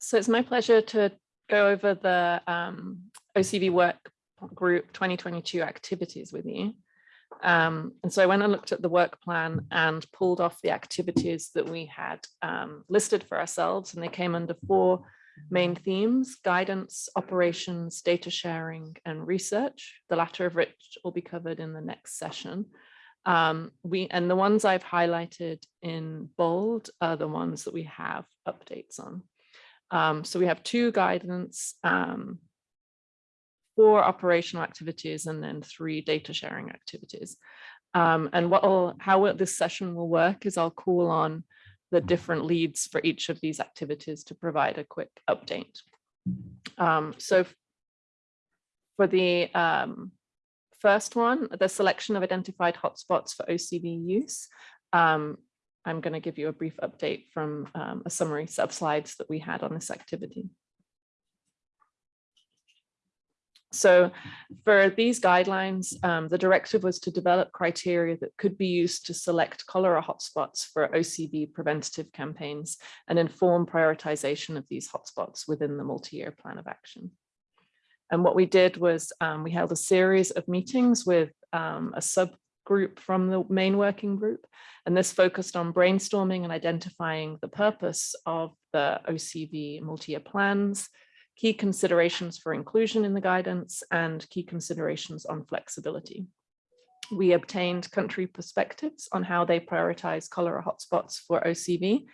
So it's my pleasure to go over the um, OCV work group 2022 activities with you. Um, and so I went and looked at the work plan and pulled off the activities that we had um, listed for ourselves and they came under four main themes, guidance, operations, data sharing and research, the latter of which will be covered in the next session. Um, we and the ones I've highlighted in bold are the ones that we have updates on. Um, so we have two guidance, um, four operational activities, and then three data sharing activities. Um, and what will, how this session will work is I'll call on the different leads for each of these activities to provide a quick update. Um, so for the um, first one, the selection of identified hotspots for OCV use, um, I'm going to give you a brief update from um, a summary of slides that we had on this activity. So for these guidelines, um, the directive was to develop criteria that could be used to select cholera hotspots for OCV preventative campaigns and inform prioritization of these hotspots within the multi-year plan of action. And what we did was um, we held a series of meetings with um, a subgroup from the main working group. And this focused on brainstorming and identifying the purpose of the OCV multi-year plans, key considerations for inclusion in the guidance and key considerations on flexibility. We obtained country perspectives on how they prioritize cholera hotspots for OCV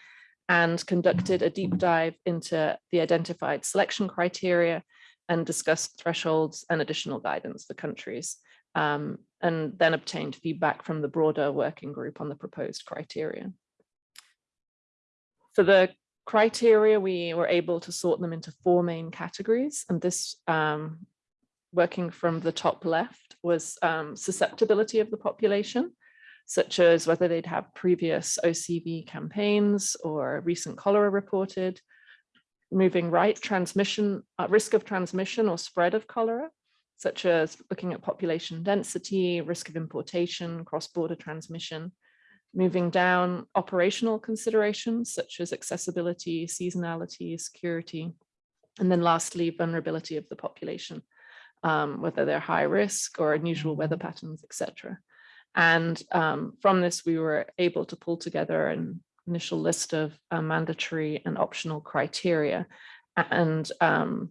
and conducted a deep dive into the identified selection criteria and discussed thresholds and additional guidance for countries, um, and then obtained feedback from the broader working group on the proposed criteria. For the criteria, we were able to sort them into four main categories, and this, um, working from the top left, was um, susceptibility of the population, such as whether they'd have previous OCV campaigns or recent cholera reported, moving right, transmission, uh, risk of transmission or spread of cholera, such as looking at population density, risk of importation, cross-border transmission, moving down operational considerations such as accessibility, seasonality, security, and then lastly, vulnerability of the population, um, whether they're high risk or unusual weather patterns, etc. And um, from this, we were able to pull together an initial list of uh, mandatory and optional criteria. And um,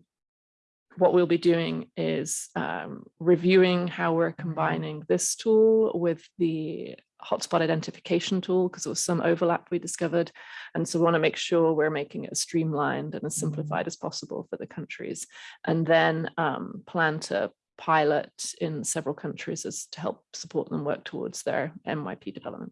what we'll be doing is um, reviewing how we're combining this tool with the hotspot identification tool because there was some overlap we discovered. And so we want to make sure we're making it as streamlined and as simplified as possible for the countries. And then um, plan to pilot in several countries as to help support them work towards their MYP development.